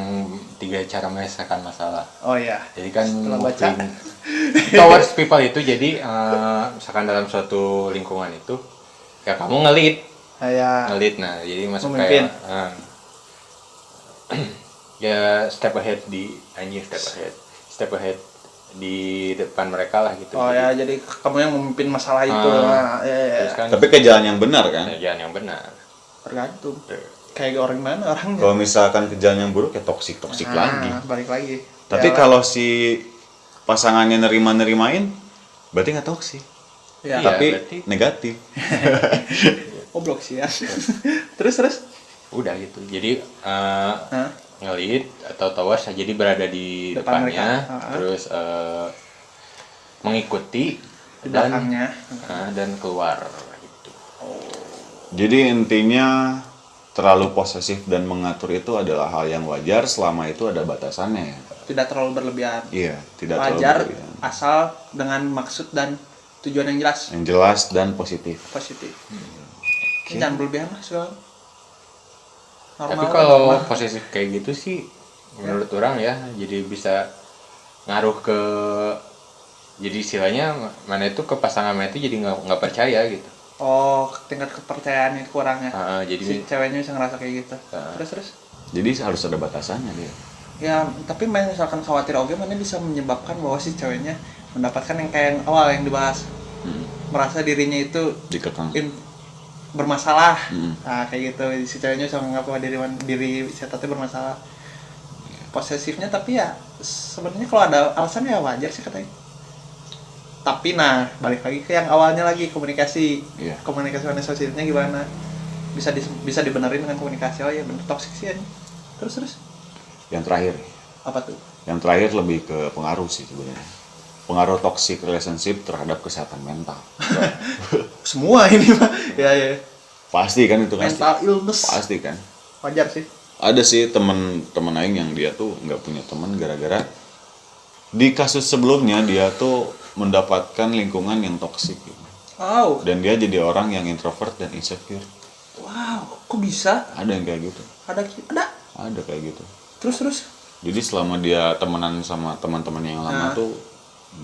tiga cara menyelesaikan masalah. Oh ya jadi kan Setelah baca. towards people itu jadi eh, misalkan dalam suatu lingkungan itu ya kamu ngelit. Kayak ngelit nah jadi masuk Memimpin. kayak eh, ya step ahead di anjing step ahead. Step ahead di depan mereka lah gitu. Oh ya jadi kamu yang memimpin masalah itu. Ah. nah, ya, ya, ya. kan tapi ke jalan yang benar kan. jalan yang benar. Tergantung kayak orang mana orangnya Kalau misalkan ke jalan yang buruk ya toksik toksik Ah, lagi. balik lagi Tapi Ya, kalau si pasangannya nerima-nerimain, berarti nggak toksik. ya, Iya. Tapi berarti- negatif. goblok sih ya terus terus udah gitu jadi eh, Hah? ngelit atau towers jadi berada di Depan depannya mereka. Ah. terus eh, mengikuti di dan belakangnya eh, dan keluar gitu Jadi intinya terlalu posesif dan mengatur itu adalah hal yang wajar selama itu ada batasannya. tidak terlalu berlebihan Iya, tidak wajar terlalu berlebihan. asal dengan maksud dan tujuan yang jelas Yang jelas dan positif. positif Ini jangan berlebihan lah tapi Normal, kalau normal. posesif kayak gitu sih menurut orang ya jadi bisa ngaruh ke jadi istilahnya mana itu ke pasangan itu jadi nggak nggak percaya gitu oh tingkat kepercayaan itu kurang ya Ah, jadi si ceweknya bisa ngerasa kayak gitu Ah. terus terus Jadi harus ada batasannya dia. ya tapi main misalkan khawatir oke mana bisa menyebabkan bahwa si ceweknya mendapatkan yang kayak yang awal yang dibahas Hmm. merasa dirinya itu Dikekang. in- bermasalah Hmm. nah kayak gitu si ceweknya bisa menganggap bahwa diri diri si bermasalah posesifnya tapi ya sebenarnya kalau ada alasan ya wajar sih katanya tapi nah balik lagi ke yang awalnya lagi komunikasi Iya. komunikasi mana sosialnya gimana bisa di, bisa dibenerin dengan komunikasi oh ya bener toksik sih ini terus terus Yang terakhir, apa tuh yang terakhir lebih ke pengaruh sih sebenarnya. Pengaruh toxic relationship terhadap kesehatan mental. semua ini mah ya ya Pasti kan itu kan. mental illness Pasti kan. wajar sih ada sih temen temen aing yang dia tuh nggak punya teman gara-gara di kasus sebelumnya dia tuh mendapatkan lingkungan yang toksik gitu. wow. Dan dia jadi orang yang introvert dan insecure. Wow kok bisa? Ada yang kayak gitu. Ada ada? Ada kayak gitu. Terus terus? Jadi selama dia temenan sama teman-teman yang lama Nah. tuh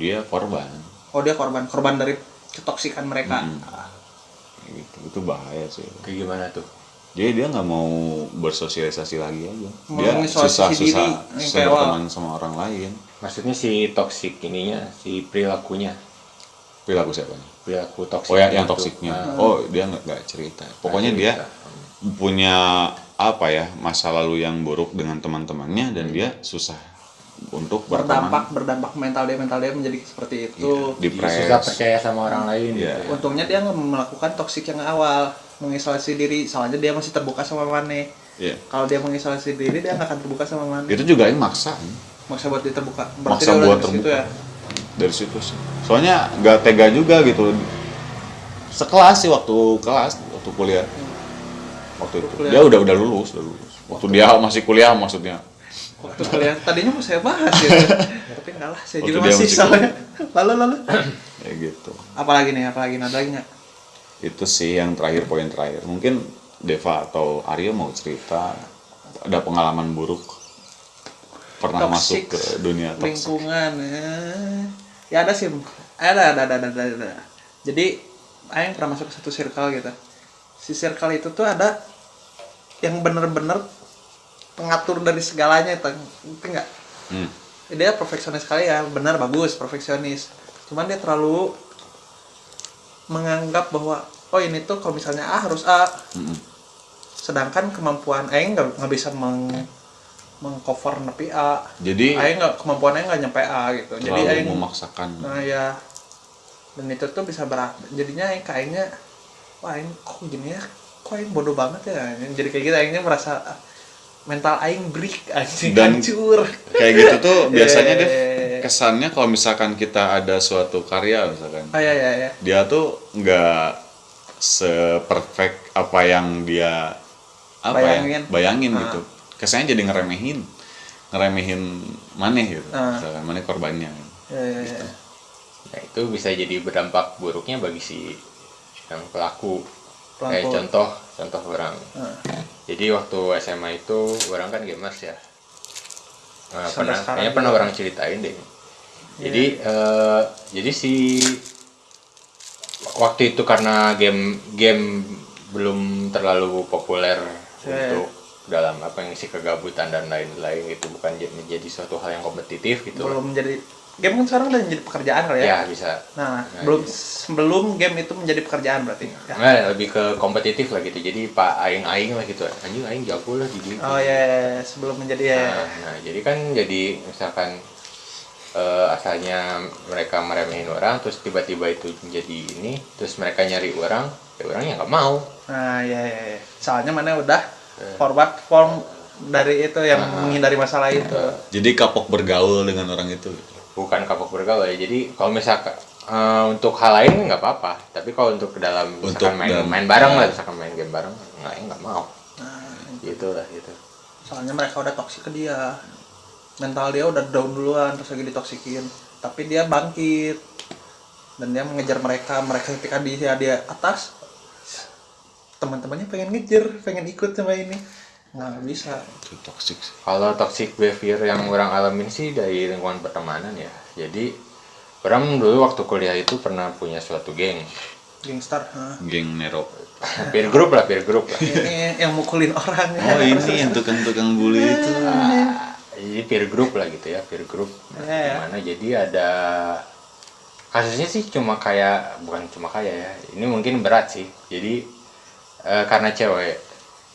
dia korban. Oh dia korban. Korban dari ketoksikan mereka. Ah, Kayak gitu. Itu bahaya sih. Kayak gimana tuh? jadi dia nggak mau bersosialisasi lagi aja. Mau dia mengisolasi susah berteman sama orang lain Maksudnya si toxic ininya, si perilakunya, perilaku siapa nih? perilaku toxic. oh ya yang itu. toksiknya Nah, oh dia nggak nggak cerita pokoknya nggak dia cerita. punya apa ya masa lalu yang buruk dengan teman-temannya dan dia susah untuk berteman berdampak berdampak mental dia mental dia menjadi seperti itu Jadi depres susah percaya sama orang lain Iya. gitu. ya. untungnya dia nggak melakukan toksik yang awal mengisolasi diri soalnya dia masih terbuka sama Mane Iya. kalau dia mengisolasi diri dia nggak akan terbuka sama Mane itu juga yang maksa maksa buat dia terbuka Maksa buat dari situ terbuka. ya? Dari situ sih. Soalnya nggak tega juga gitu. Sekelas sih waktu kelas waktu kuliah. Waktu itu. Kuliah. dia udah udah lulus udah lulus. Waktu dia masih kuliah maksudnya. Waktu kalian tadinya mau saya bahas gitu. Tapi enggak lah saya Waktu juga masih soalnya. lalu lalu. Ya gitu. Apalagi nih apalagi ada lagi nggak? Itu sih yang terakhir poin terakhir. Mungkin Deva atau Aryo mau cerita. Ada pengalaman buruk pernah masuk Toxic ke dunia toksik lingkungan eh. ya ada sih ada ada ada ada, ada, ada. jadi Aing pernah masuk ke satu circle gitu si circle itu tuh ada yang bener-bener pengatur dari segalanya itu ngerti nggak hmm. dia perfeksionis sekali ya benar bagus perfeksionis cuman dia terlalu menganggap bahwa oh ini tuh kalau misalnya A harus A Mm-mm. sedangkan kemampuan Aing nggak bisa meng mengcover nepi A. Jadi Aing nggak kemampuan Aing nggak nyampe A gitu. Jadi Aing memaksakan. Nah ya. Dan itu tuh bisa berat jadinya Aing kayaknya wah Aing kok gini ya? Kok Aing bodoh banget ya? Jadi kayak gitu Aingnya merasa mental Aing break anjing Dan- hancur. kayak gitu tuh biasanya deh Eh. kesannya kalau misalkan kita ada suatu karya misalkan ah ya ya ya. dia tuh nggak seperfect apa yang dia apa Bayangin. ya bayangin. Ah. gitu kesannya jadi ngeremehin ngeremehin maneh gitu Ah. misalkan maneh korbannya ya ya, ya. Nah, itu bisa jadi berdampak buruknya bagi si yang pelaku. Kayak contoh, contoh orang. Ah. Jadi waktu SMA itu orang kan gamers ya. Nah, Sampai pernah, kayaknya pernah orang ceritain deh. Jadi eh, jadi si waktu itu karena game game belum terlalu populer Ya, untuk dalam apa yang isi kegabutan dan lain-lain itu bukan menjadi suatu hal yang kompetitif gitu. belum menjadi game kan sekarang udah menjadi pekerjaan kali ya, ya bisa. nah, Nah, belum iya. sebelum game itu menjadi pekerjaan berarti ya. Nggak, lebih ke kompetitif lah gitu. Jadi pak aing-aing lah gitu. Anjing aing jago lah di gitu. oh ya, ya, ya. sebelum menjadi ya Nah, nah, jadi kan jadi misalkan eh, asalnya mereka meremehin orang terus tiba-tiba itu menjadi ini terus mereka nyari orang ya orangnya nggak mau nah ya, ya, ya. soalnya mana udah forward form dari itu yang menghindari masalah itu. Jadi kapok bergaul dengan orang itu. Bukan kapok bergaul ya. Jadi kalau misalkan eh, untuk hal lain nggak apa-apa. Tapi kalau untuk ke dalam Untuk misalkan main dalam- main bareng lah misalkan main game bareng nggak ya nggak mau. Nah, gitu lah gitu. soalnya mereka udah toksik ke dia. Mental dia udah down duluan terus lagi ditoksikin tapi dia bangkit. Dan dia mengejar mereka mereka ketika dia di atas teman-temannya pengen ngejar pengen ikut sama ini nggak bisa itu toxic. Kalau toxic behavior yang orang alamin sih dari lingkungan pertemanan ya. Jadi orang dulu waktu kuliah itu pernah punya suatu geng. gangster hah. geng Nero Peer group lah, peer group lah. ini yang mukulin orang ya. oh ini yang tukang-tukang bully itu Ah, jadi peer group lah gitu ya, peer group. Nah, Iya, ya. Jadi ada kasusnya sih cuma kayak bukan cuma kayak ya. Ini mungkin berat sih. Jadi eh, karena cewek.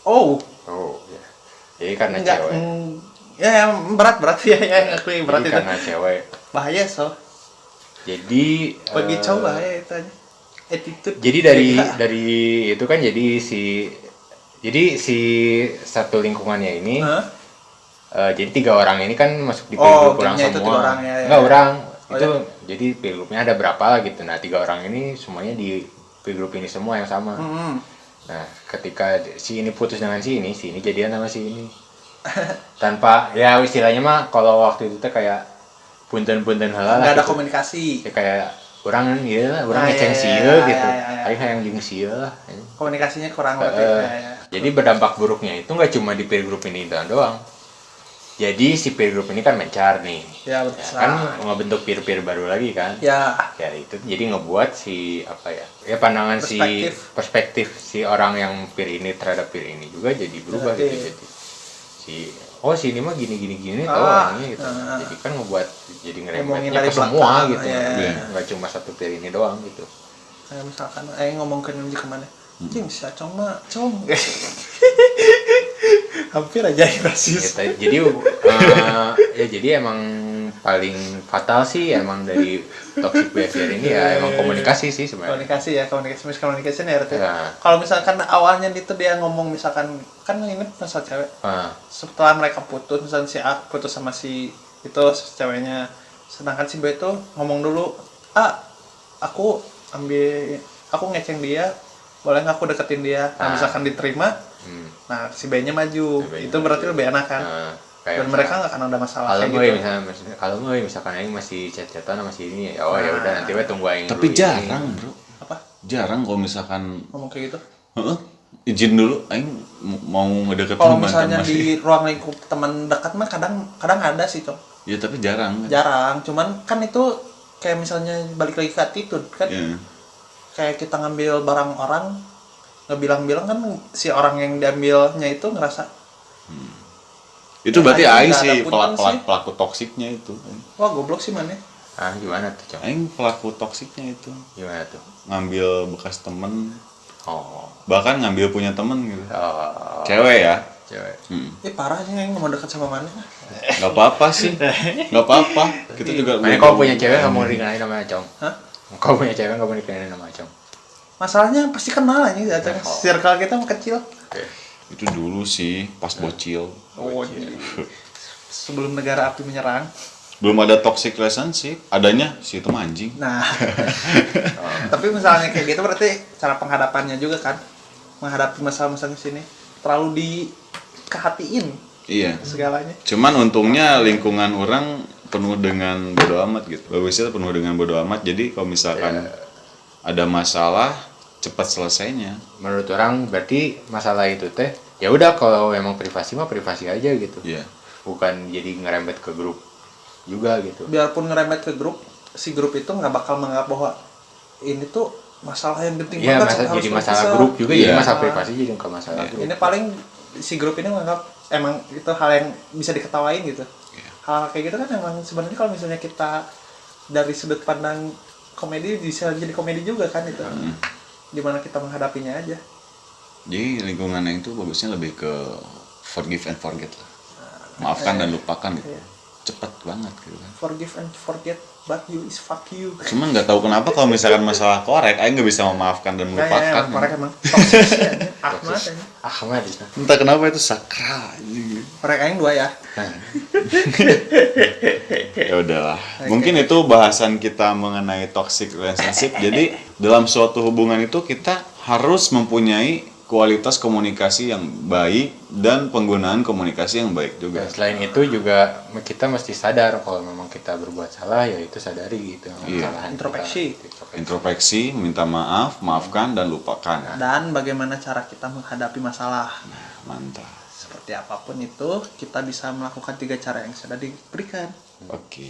oh Oh, ya. Jadi karena enggak cewek. mm, ya ya, berat berat ya ya ngakui berat Jadi itu karena cewek. bahaya so Jadi bagi eh, cowok bahaya itu aja attitude jadi dari Ya. dari itu kan jadi si jadi si satu lingkungannya ini Hah? eh, jadi tiga orang ini kan masuk di Oh, peer group orang semua tiga orang, ya, ya, enggak ya. orang Oh, itu jadi peer groupnya ada berapa gitu nah tiga orang ini semuanya di group ini semua yang sama Hmm. Nah ketika si ini putus dengan si ini si ini jadian sama si ini. Tanpa ya istilahnya mah kalau waktu itu teh kayak punten-punten halal nggak ada gitu. komunikasi. Ya kayak orang ya lah orang Ah, ngeceng iya, iya, gitu. iya, iya, iya. aing hayang jeung sieun lah. Komunikasinya kurang berarti ya, ya. jadi berdampak buruknya itu nggak cuma di peer group ini doang doang. Jadi si peer group ini kan mencar nih. Ya, ya, besar. kan ngebentuk peer peer baru lagi kan? Ya. Ya itu jadi ngebuat si apa ya ya pandangan si Perspektif. perspektif si orang yang peer ini terhadap peer ini juga jadi berubah gitu Berarti- jadi si oh si ini mah gini gini gini Ah, tahu orangnya gitu ah. jadi kan ngebuat jadi dari ke semua belakang, gitu iya. Iya. nggak cuma satu peer ini doang gitu kayak misalkan eh ngomong ke ke mana Cing, si Acong mah, Cong Hampir aja Ya, rasis. Ta- jadi eh, ya jadi emang paling fatal sih emang dari toxic behavior ini ya emang komunikasi sih sebenarnya. Komunikasi ya, komunikasi miscommunication ya Ya. Kalau misalkan awalnya itu dia ngomong misalkan Kan ini masalah cewek. Ah, Setelah mereka putus, misalkan si A putus sama si itu si ceweknya. Sedangkan si B itu ngomong dulu Ah, aku ambil, aku ngeceng dia boleh nggak aku deketin dia nah Ah. misalkan diterima hmm, nah si B nya maju Si itu berarti maju. lebih enak kan ah, dan mereka nggak akan ada masalah kalau kayak gue gitu misalnya kalau gue misalkan aing masih chat-chatan sama si ini ya oh ya Nah. udah nanti we tunggu aing Tapi dulu ini. jarang, Bro. apa Jarang kalau misalkan ngomong kayak gitu Heeh. izin dulu aing mau ngedeketin kalau misalnya masih. di ruang lingkup teman dekat mah kadang kadang ada sih cok Ya tapi jarang. jarang cuman kan itu kayak misalnya balik lagi ke attitude kan Iya. Kayak kita ngambil barang orang ngebilang-bilang kan si orang yang diambilnya itu ngerasa Itu berarti Aing aing nggak sih pelaku, sih. pelaku toksiknya itu. wah goblok sih mana ah gimana tuh cong Aing pelaku toksiknya itu. gimana tuh Ngambil bekas temen, oh bahkan ngambil punya temen gitu. oh Cewek ya. cewek Hmm. eh parah sih yang mau dekat sama mana Gak apa-apa sih. Gak apa-apa. Kita juga Makanya kalau punya cewek nggak mau dikenalin nama Acong Hah? Kalau punya cewek nggak mau dikenalin nama Acong masalahnya pasti kenal aja ya Oh. circle kita mah kecil Oke itu dulu sih pas bocil. oh iya. sebelum negara api menyerang Belum ada toxic relationship, adanya si itu anjing. Nah, tapi misalnya kayak gitu berarti cara penghadapannya juga kan menghadapi masalah-masalah di sini terlalu dikehatiin Iya. segalanya. Cuman untungnya lingkungan orang penuh dengan bodo amat gitu. Bagusnya penuh dengan bodo amat. Jadi kalau misalkan ada masalah cepat selesainya. Menurut orang berarti masalah itu teh ya udah kalau emang privasi mah privasi aja gitu Iya. bukan jadi ngerembet ke grup juga gitu Biarpun ngeremet ke grup, si grup itu nggak bakal menganggap bahwa ini tuh masalah yang penting Iya, banget masa, jadi masalah berpisah. grup juga jadi Iya. masalah privasi jadi bukan masalah Iya. grup. Ini paling si grup ini menganggap emang itu hal yang bisa diketawain gitu. Hal kayak gitu kan emang sebenarnya kalau misalnya kita dari sudut pandang komedi bisa jadi komedi juga kan itu. Hmm. Gimana kita menghadapinya aja. Jadi lingkungan yang itu bagusnya lebih ke forgive and forget lah. Maafkan dan lupakan gitu. Iya. Cepat banget gitu kan. Forgive and forget, but you is fuck you. Cuman nggak tahu kenapa kalau misalkan masalah korek, Aing nggak bisa memaafkan dan melupakan. emang korek emang toxic sih, anjing. Ahmad anjing. Ahmad itu. Entah kenapa itu sakral. Korek aing dua ya. ya udahlah mungkin itu bahasan kita mengenai toxic relationship jadi dalam suatu hubungan itu kita harus mempunyai kualitas komunikasi yang baik dan penggunaan komunikasi yang baik juga Dan selain itu juga kita mesti sadar kalau memang kita berbuat salah ya itu sadari gitu Iya. Introspeksi. Introspeksi. minta maaf maafkan dan lupakan Dan bagaimana cara kita menghadapi masalah. mantap Seperti apa pun itu, kita bisa melakukan tiga cara yang sudah diberikan. oke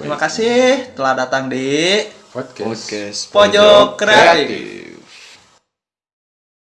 Terima kasih telah datang di Podcast. podcast Pojok Kreatif.